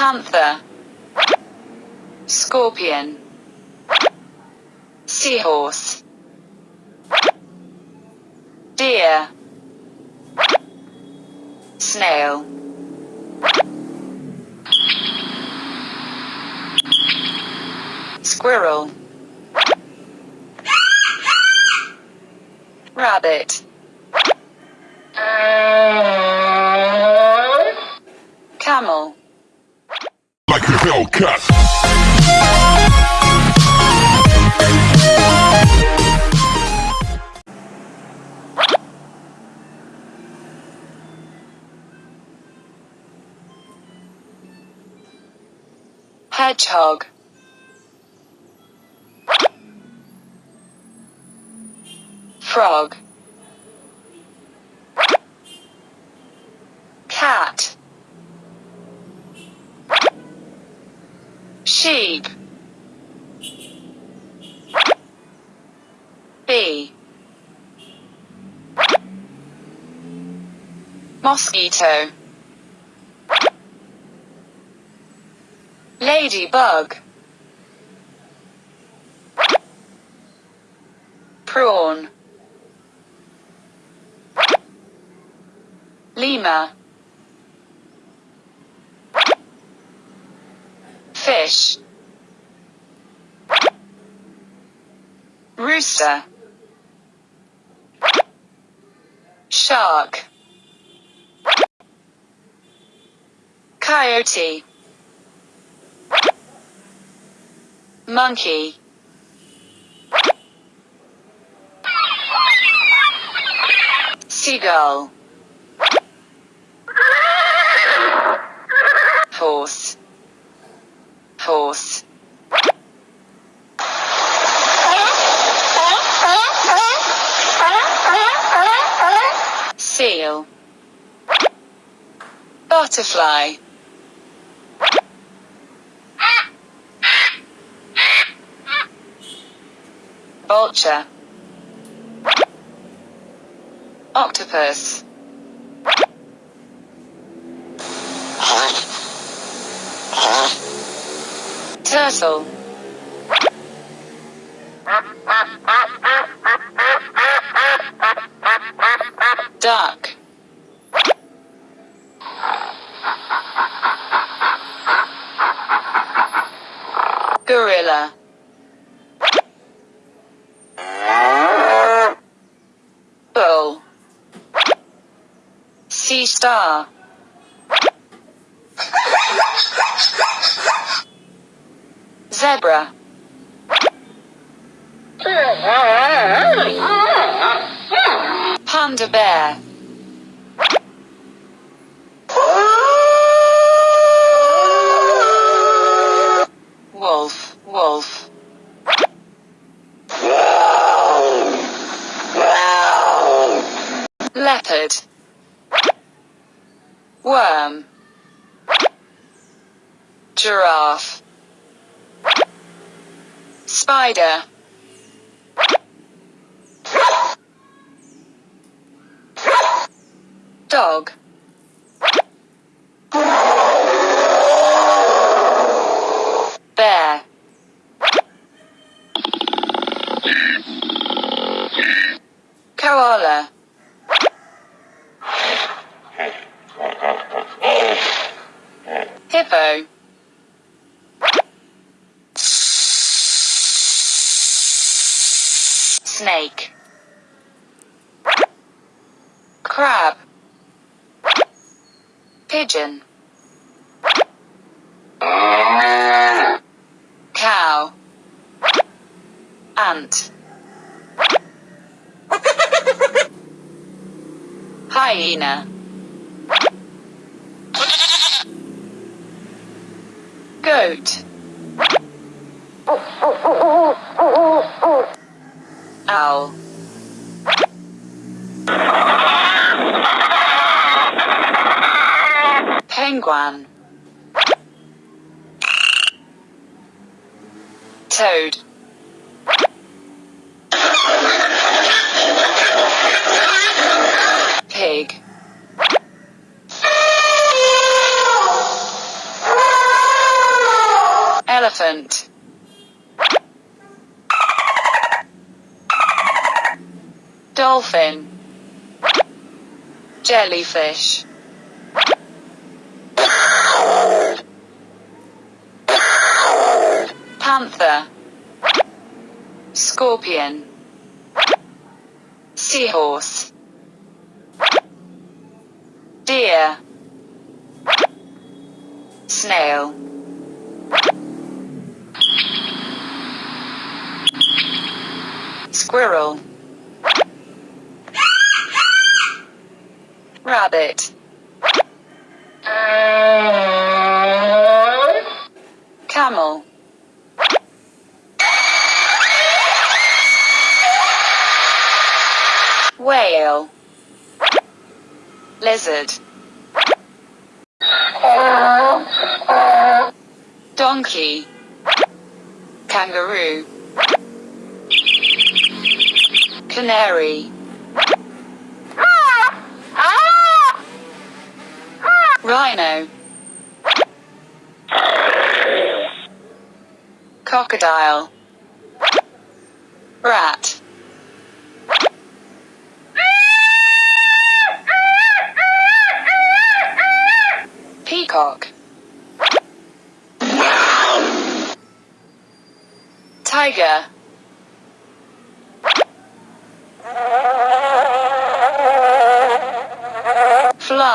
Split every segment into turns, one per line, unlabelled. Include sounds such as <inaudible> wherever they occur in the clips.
Panther. Scorpion. Seahorse. Deer. Snail. Squirrel. Rabbit. Camel.
Hellcat.
Hedgehog. Frog. Cat. Sheep. Bee. Mosquito. Ladybug. Prawn. Lemur. Rooster. Shark. Coyote. Monkey. Seagull. Seal. Butterfly. Vulture. Octopus. Turtle. Gorilla. Bull. Sea star. Zebra. Panda bear. Worm. Giraffe. Spider. Dog. Hippo. Snake. Crab. Pigeon. Cow. Ant. <laughs> Hyena. Goat. Owl. Penguin. Toad. Elephant. Dolphin. Jellyfish. Panther. Scorpion. Seahorse. Deer. Snail. Squirrel. Rabbit. Camel. Whale. Lizard. Donkey. Kangaroo. Canary. Rhino. Crocodile. Rat. Peacock. Tiger.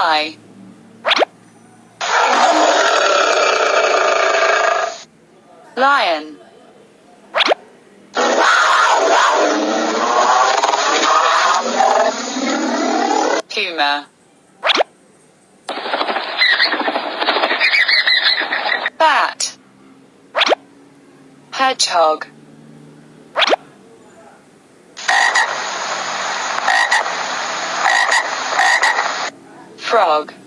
Fly. Lion. Puma. Bat. Hedgehog. Frog.